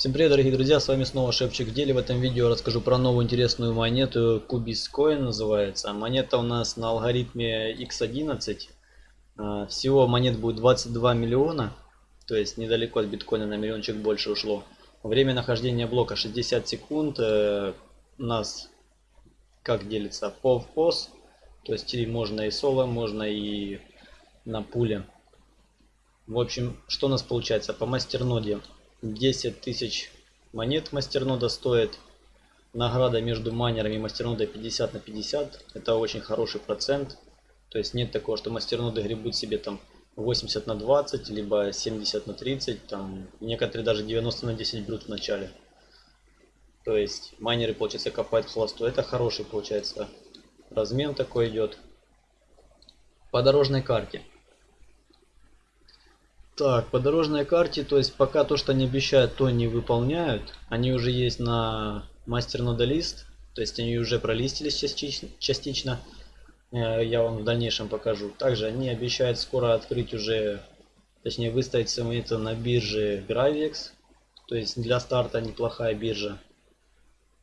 Всем привет, дорогие друзья, с вами снова Шепчик в деле. В этом видео расскажу про новую интересную монету, Kubiscoin называется. Монета у нас на алгоритме X11. А, всего монет будет 22 миллиона, то есть недалеко от биткоина на миллиончик больше ушло. Время нахождения блока 60 секунд. Э, у нас как делится по в то есть можно и соло, можно и на пуле. В общем, что у нас получается по мастерноде? 10 тысяч монет мастернода стоит. Награда между майнерами и мастернодой 50 на 50. Это очень хороший процент. То есть нет такого, что мастерноды гребут себе там 80 на 20, либо 70 на 30. Там некоторые даже 90 на 10 берут в начале. То есть майнеры, получается, копают холосту. Это хороший, получается, размен такой идет. По дорожной карте. Так, по дорожной карте, то есть пока то, что они обещают, то не выполняют. Они уже есть на мастер нодалист, то есть они уже пролистились частично. частично. Э, я вам в дальнейшем покажу. Также они обещают скоро открыть уже, точнее выставить свои это на бирже Gravex. То есть для старта неплохая биржа.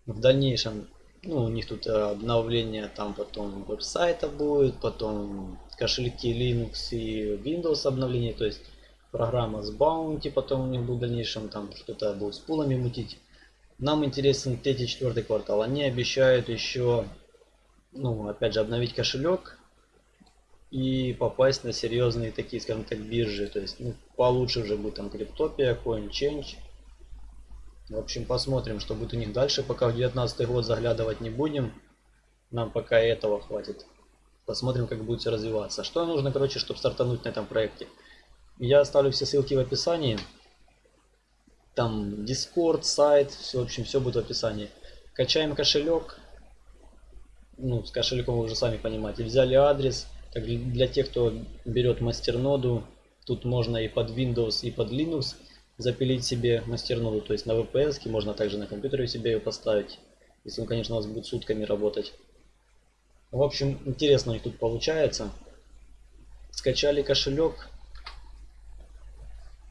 В дальнейшем, ну у них тут обновление там потом веб-сайта будет, потом кошельки Linux и Windows обновление. То есть программа с Bounty, потом у них будет в дальнейшем там что-то будет с пулами мутить. Нам интересен третий, четвертый квартал. Они обещают еще, ну, опять же, обновить кошелек и попасть на серьезные такие, скажем так, биржи. То есть, ну, получше уже будет там Криптопия, CoinChange. В общем, посмотрим, что будет у них дальше. Пока в 2019 год заглядывать не будем. Нам пока этого хватит. Посмотрим, как будет все развиваться. Что нужно, короче, чтобы стартануть на этом проекте? Я оставлю все ссылки в описании. Там Discord, сайт, все, в общем, все будет в описании. Качаем кошелек. Ну, с кошельком вы уже сами понимаете. Взяли адрес. Так, для тех, кто берет мастерноду, тут можно и под Windows, и под Linux запилить себе мастерноду. То есть на VPS, можно также на компьютере себе ее поставить. Если он, конечно, у вас будет сутками работать. В общем, интересно у них тут получается. Скачали кошелек.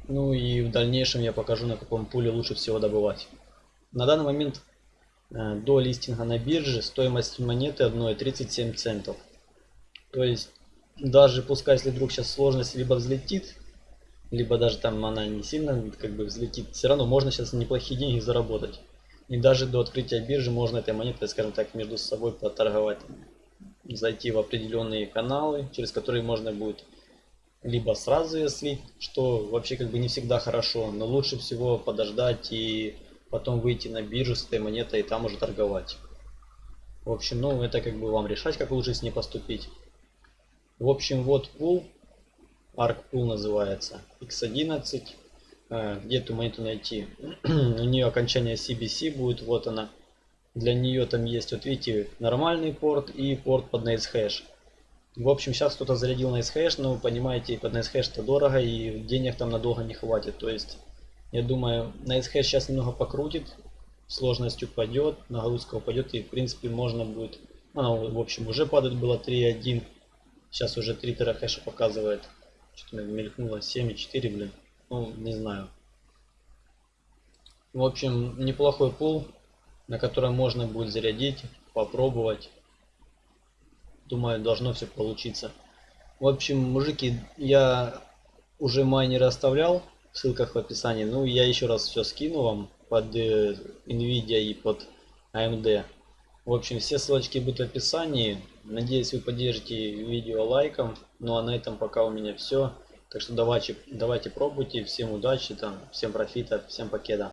Ну и в дальнейшем я покажу, на каком пуле лучше всего добывать. На данный момент э, до листинга на бирже стоимость монеты одной 37 центов. То есть даже пускай если вдруг сейчас сложность либо взлетит, либо даже там она не сильно как бы взлетит, все равно можно сейчас неплохие деньги заработать. И даже до открытия биржи можно этой монетой, скажем так, между собой поторговать. Зайти в определенные каналы, через которые можно будет либо сразу ее слить, что вообще как бы не всегда хорошо, но лучше всего подождать и потом выйти на биржу с этой монетой и там уже торговать. В общем, ну это как бы вам решать, как лучше с ней поступить. В общем, вот пул, арк пул называется, x11. Э, где эту монету найти? У нее окончание CBC будет, вот она. Для нее там есть, вот видите, нормальный порт и порт под NiceHash. В общем, сейчас кто-то зарядил на SHash, но понимаете, под на SHash это дорого и денег там надолго не хватит. То есть, я думаю, на SHash сейчас немного покрутит, сложность упадет, нагрузка упадет и в принципе можно будет, она в общем уже падает было 3.1, сейчас уже 3 терахэша показывает. Что-то мелькнуло 7.4, блин, ну не знаю. В общем, неплохой пул, на котором можно будет зарядить, попробовать. Думаю, должно все получиться. В общем, мужики, я уже майнеры оставлял в ссылках в описании. Ну, я еще раз все скину вам под э, Nvidia и под AMD. В общем, все ссылочки будут в описании. Надеюсь, вы поддержите видео лайком. Ну, а на этом пока у меня все. Так что давайте, давайте пробуйте. Всем удачи, там, всем профита, всем покеда.